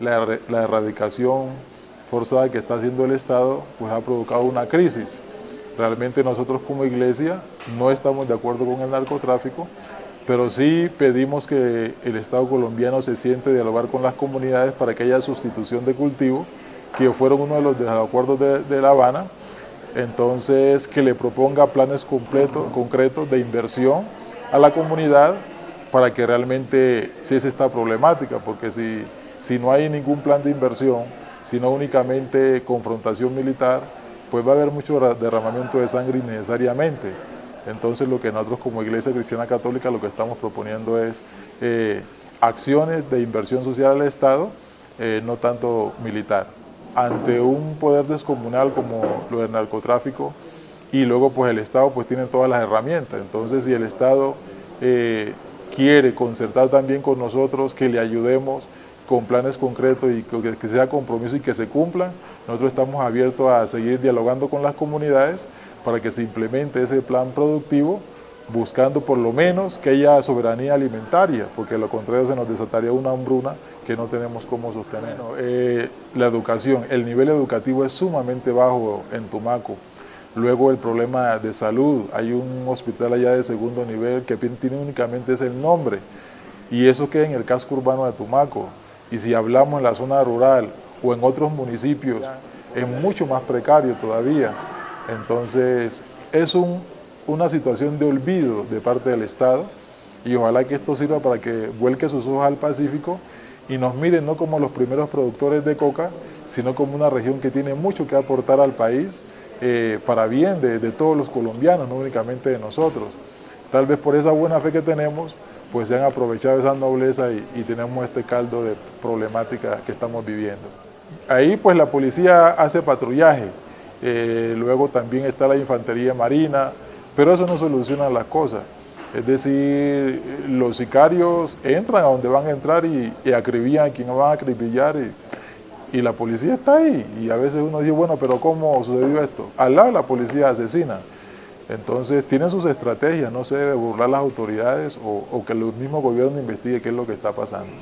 la, erradicación forzada que está haciendo el Estado, pues ha provocado una crisis. Realmente nosotros como iglesia no estamos de acuerdo con el narcotráfico, pero sí pedimos que el Estado colombiano se siente a dialogar con las comunidades para que haya sustitución de cultivo, que fueron uno de los desacuerdos de, de La Habana, entonces que le proponga planes completos, concretos de inversión a la comunidad para que realmente cese esta problemática, porque si, si no hay ningún plan de inversión, sino únicamente confrontación militar, pues va a haber mucho derramamiento de sangre innecesariamente. Entonces lo que nosotros como Iglesia Cristiana Católica lo que estamos proponiendo es eh, acciones de inversión social al Estado, eh, no tanto militar. Ante un poder descomunal como lo del narcotráfico y luego pues el Estado pues tiene todas las herramientas. Entonces si el Estado eh, quiere concertar también con nosotros, que le ayudemos, con planes concretos y que, sea compromiso y que se cumplan. Nosotros estamos abiertos a seguir dialogando con las comunidades para que se implemente ese plan productivo buscando por lo menos que haya soberanía alimentaria, porque lo contrario se nos desataría una hambruna que no tenemos cómo sostener. Eh, la educación, el nivel educativo es sumamente bajo en Tumaco. Luego el problema de salud, hay un hospital allá de segundo nivel que tiene únicamente ese nombre, y eso queda en el casco urbano de Tumaco. Y si hablamos en la zona rural o en otros municipios, es mucho más precario todavía. Entonces, es una situación de olvido de parte del Estado y ojalá que esto sirva para que vuelque sus ojos al Pacífico y nos miren no como los primeros productores de coca, sino como una región que tiene mucho que aportar al país eh, para bien de, todos los colombianos, no únicamente de nosotros. Tal vez por esa buena fe que tenemos, pues se han aprovechado esa nobleza y, tenemos este caldo de problemática que estamos viviendo. Ahí pues la policía hace patrullaje, eh, luego también está la infantería marina, pero eso no soluciona las cosas. Es decir, los sicarios entran a donde van a entrar y, y acribillan a quien van a acribillar y, y, la policía está ahí. Y a veces uno dice, bueno, pero ¿cómo sucedió esto? Al lado la policía asesina. Entonces tienen sus estrategias, no se debe burlar las autoridades o, o que el mismo gobierno investigue qué es lo que está pasando.